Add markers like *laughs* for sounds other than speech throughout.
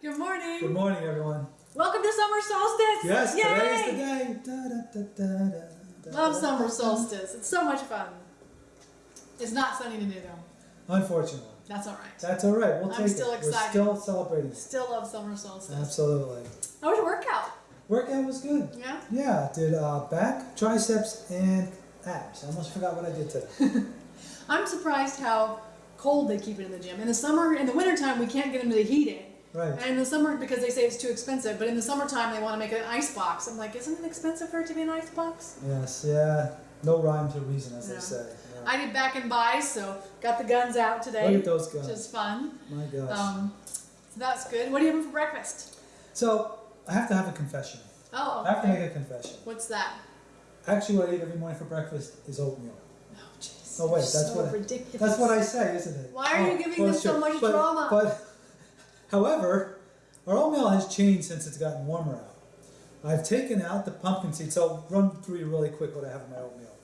Good morning. Good morning, everyone. Welcome to summer solstice. Yes, Yay! today is the day. Da, da, da, Love summer solstice. It's so much fun. It's not sunny today though. Unfortunately. That's all right. That's all right. We'll I'm take still it. excited. We're still celebrating. Still love summer solstice. Absolutely. How was your workout? Workout was good. Yeah. Yeah, did uh, back, triceps, and abs. I almost forgot what I did today. *laughs* I'm surprised how cold they keep it in the gym. In the summer, in the wintertime, we can't get them to heat it. Right. And in the summer, because they say it's too expensive, but in the summertime, they want to make an ice box. I'm like, isn't it expensive for it to be an ice box? Yes, yeah. No rhyme to reason, as No. they say. Yeah. I did back and buys, so got the guns out today. Look at those guns. Which is fun. My gosh. Um, so that's good. What are you having for breakfast? so, I have to have a confession. Oh, I have to make a confession. What's that? Actually, what I eat every morning for breakfast is oatmeal. Oh, jeez. Oh, wait, that's so what I- ridiculous. That's what I say, isn't it? Why are you Oh, giving well, them so much but, drama? But, however, our oatmeal has changed since it's gotten warmer out. I've taken out the pumpkin seeds. So I'll run through really quick what I have in my oatmeal.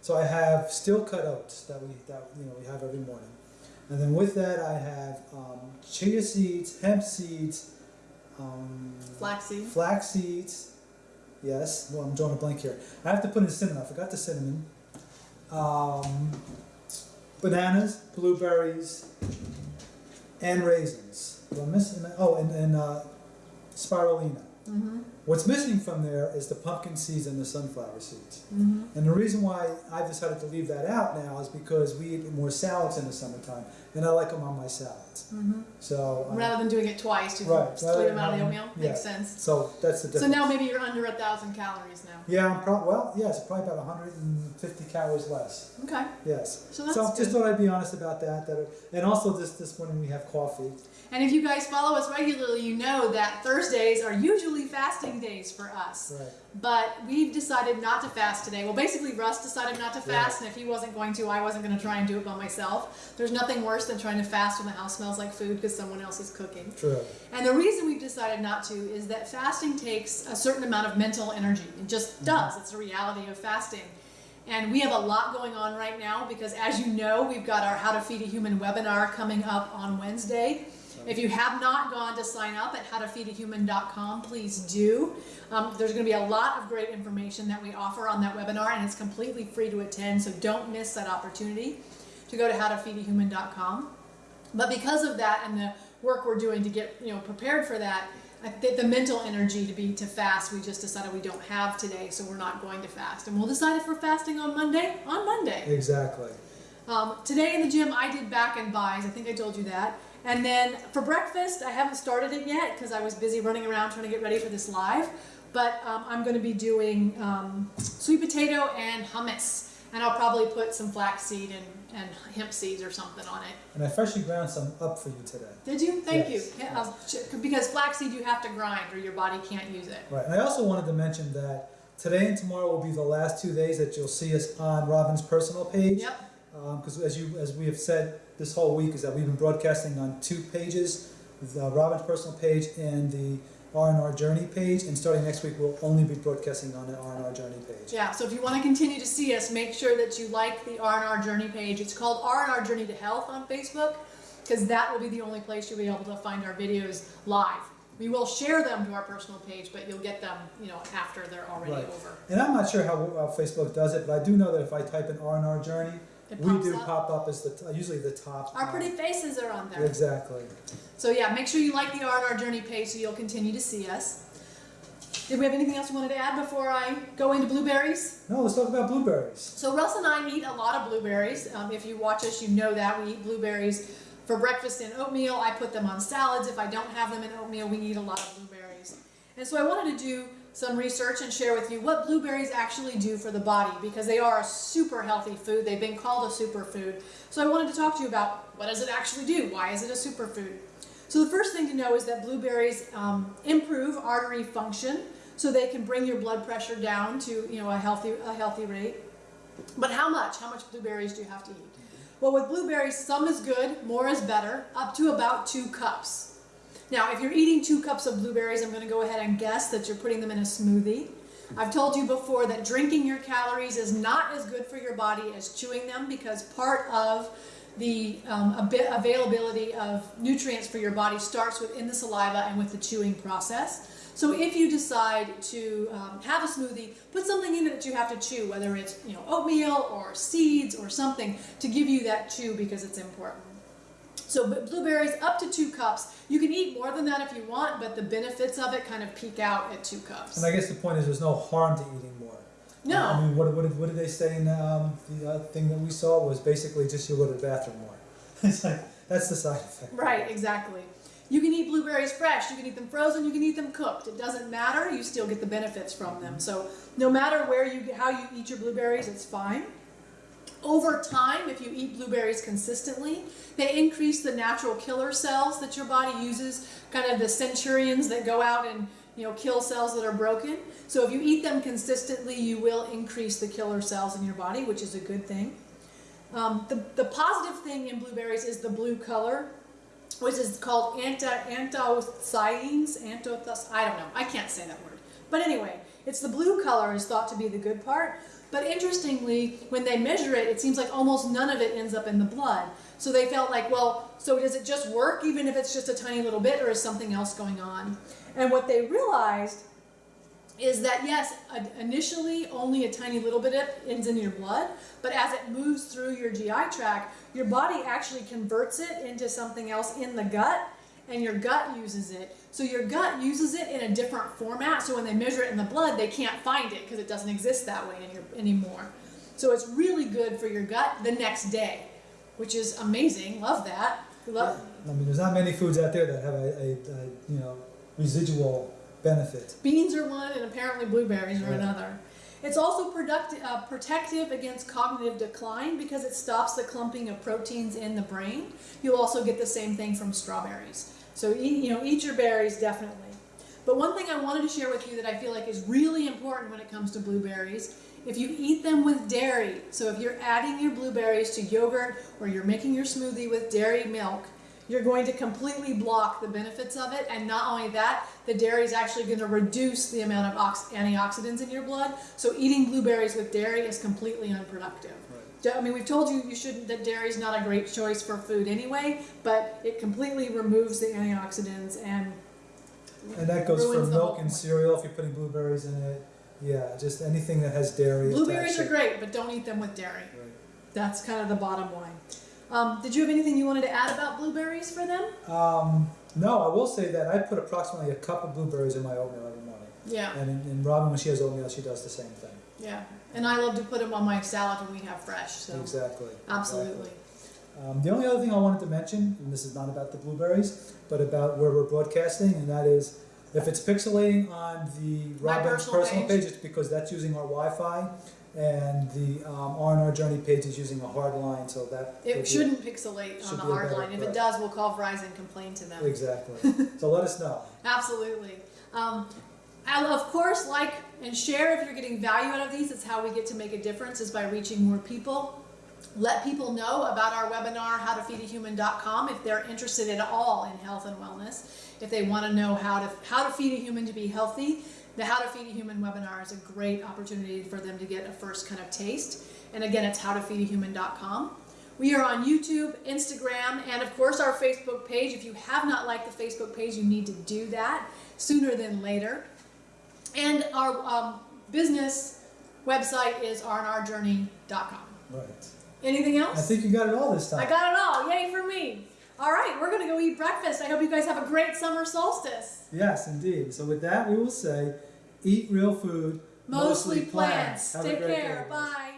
So I have steel cut oats that we that you know we have every morning, and then with that I have um, chia seeds, hemp seeds, um, Flaxseed. flax seeds. Yes, well, I'm drawing a blank here. I have to put in cinnamon. I forgot the cinnamon. Um, bananas, blueberries, and raisins. Do I miss? Oh, and, and uh, spirulina. Mm-hmm. What's missing from there is the pumpkin seeds and the sunflower seeds. Mm-hmm. And the reason why I've decided to leave that out now is because we eat more salads in the summertime, and I like them on my salads. Mm-hmm. So, uh, Rather than doing it twice, you Right, just leave them out of the oatmeal. yeah. Makes sense. so that's the difference. So now maybe you're under a thousand calories now. Yeah, I'm prob- well, yes, probably about 150 calories less. Okay. Yes. So that's just good. thought I'd be honest about that. That and also this this morning we have coffee. And if you guys follow us regularly, you know that Thursdays are usually fasting days for us. Right. But we've decided not to fast today. Well, basically, Russ decided not to Yeah. fast, and if he wasn't going to, I wasn't going to try and do it by myself. There's nothing worse than trying to fast when the house smells like food because someone else is cooking. True. And the reason we've decided not to is that fasting takes a certain amount of mental energy. It just mm-hmm. does. It's a reality of fasting. And we have a lot going on right now because, as you know, we've got our How to Feed a Human webinar coming up on Wednesday. If you have not gone to sign up at howtofeedahuman.com, please do. Um, there's going to be a lot of great information that we offer on that webinar, and it's completely free to attend, so don't miss that opportunity to go to howtofeedahuman.com. But because of that and the work we're doing to get you know prepared for that, I think the mental energy to be to fast, we just decided we don't have today, so we're not going to fast, and we'll decide if we're fasting on Monday on Monday. Exactly. Um, today in the gym, I did back and buys. I think I told you that. And then for breakfast, I haven't started it yet because I was busy running around trying to get ready for this live. But um, I'm going to be doing um, sweet potato and hummus. And I'll probably put some flaxseed and, and hemp seeds or something on it. And I freshly ground some up for you today. Did you? Thank Yes, you. Yeah, ch- because flaxseed you have to grind or your body can't use it. Right. And I also wanted to mention that today and tomorrow will be the last two days that you'll see us on Robin's personal page. Yep. Because as you as we have said this whole week is that we've been broadcasting on two pages, the Robin's personal page and the R&R Journey page. And starting next week, we'll only be broadcasting on the R&R Journey page. Yeah, so if you want to continue to see us, make sure that you like the R&R Journey page. It's called R&R Journey to Health on Facebook because that will be the only place you'll be able to find our videos live. We will share them to our personal page, but you'll get them, you know, after they're already Right. over. And I'm not sure how uh, Facebook does it, but I do know that if I type in R&R Journey, It we do up. pop up as the usually the top. Our pretty faces are on there. Exactly. So yeah, make sure you like the R&R Journey page so you'll continue to see us. Did we have anything else you wanted to add before I go into blueberries? No, let's talk about blueberries. So Russ and I eat a lot of blueberries. Um, if you watch us, you know that we eat blueberries for breakfast and oatmeal. I put them on salads. If I don't have them in oatmeal, we eat a lot of blueberries. And so I wanted to do some research and share with you what blueberries actually do for the body because they are a super healthy food. They've been called a superfood. So I wanted to talk to you about what does it actually do? Why is it a superfood? So the first thing to know is that blueberries um, improve artery function, so they can bring your blood pressure down to you know a healthy a healthy rate. But how much? How much blueberries do you have to eat? Well, with blueberries, some is good, more is better, up to about two cups. Now, if you're eating two cups of blueberries, I'm going to go ahead and guess that you're putting them in a smoothie. I've told you before that drinking your calories is not as good for your body as chewing them because part of the um, availability of nutrients for your body starts within the saliva and with the chewing process. So if you decide to um, have a smoothie, put something in it that you have to chew, whether it's you know oatmeal or seeds or something to give you that chew because it's important. So blueberries up to two cups. You can eat more than that if you want, but the benefits of it kind of peak out at two cups. And I guess the point is there's no harm to eating more. No. I mean, what, what, did, what did they say in um, the uh, thing that we saw was basically just you'll go to the bathroom more. *laughs* it's like, that's the side effect. Right, exactly. You can eat blueberries fresh, you can eat them frozen, you can eat them cooked. It doesn't matter, you still get the benefits from them. So no matter where you how you eat your blueberries, it's fine. Over time, if you eat blueberries consistently, they increase the natural killer cells that your body uses, kind of the centurions that go out and you know kill cells that are broken. So if you eat them consistently, you will increase the killer cells in your body, which is a good thing. Um, the, the positive thing in blueberries is the blue color which is called anti anthocyanins. Anthos I don't know. I can't say that word. But anyway, it's the blue color is thought to be the good part. But interestingly, when they measure it, it seems like almost none of it ends up in the blood. So they felt like, well, so does it just work even if it's just a tiny little bit, or is something else going on? And what they realized is that yes, initially only a tiny little bit of ends in your blood, but as it moves through your GI tract, your body actually converts it into something else in the gut, and your gut uses it. So your gut uses it in a different format, so when they measure it in the blood, they can't find it because it doesn't exist that way any, anymore. So it's really good for your gut the next day, which is amazing. Love that. Love, I mean, there's not many foods out there that have a, a, a you know residual benefit. Beans are one, and apparently blueberries are Right. another. It's also uh, protective against cognitive decline because it stops the clumping of proteins in the brain. You'll also get the same thing from strawberries. So eat, you know, eat your berries definitely. But one thing I wanted to share with you that I feel like is really important when it comes to blueberries, if you eat them with dairy, so if you're adding your blueberries to yogurt or you're making your smoothie with dairy milk, you're going to completely block the benefits of it. And not only that, the dairy is actually going to reduce the amount of antioxidants in your blood. So eating blueberries with dairy is completely unproductive. I mean, we've told you you shouldn't that dairy is not a great choice for food anyway, but it completely removes the antioxidants and And that goes for milk and cereal if you're putting blueberries in it. Yeah, just anything that has dairy. blueberries are great, but don't eat them with dairy. Right. That's kind of the bottom line. Um, did you have anything you wanted to add about blueberries for them? Um, no, I will say that I put approximately a cup of blueberries in my oatmeal every morning. Yeah, And, and Robin, when she has oatmeal, she does the same thing. yeah. And I love to put them on my salad when we have fresh. So Exactly. absolutely. Exactly. Um, the only other thing I wanted to mention, and this is not about the blueberries, but about where we're broadcasting, and that is if it's pixelating on the Robin's personal personal page. page, it's because that's using our Wi-Fi, and the um, R&R Journey page is using a hard line, so that It shouldn't pixelate on the hard better- line. If it does, we'll call Verizon and complain to them. Exactly. *laughs* so let us know. Absolutely. Um, and of course, like and share if you're getting value out of these. It's how we get to make a difference is by reaching more people. Let people know about our webinar, howtofeedahuman.com, if they're interested at all in health and wellness. If they want to know how to how to feed a human to be healthy, the How to Feed a Human webinar is a great opportunity for them to get a first kind of taste. And again, it's howtofeedahuman.com. We are on YouTube, Instagram, and of course our Facebook page. If you have not liked the Facebook page, you need to do that sooner than later. And our um, business website is rnrjourney.com. Right. Anything else? I think you got it all this time. I got it all. Yay for me. All right, we're going to go eat breakfast. I hope you guys have a great summer solstice. Yes, indeed. So with that, we will say, eat real food, Mostly plants. Have a Take care. day. Bye.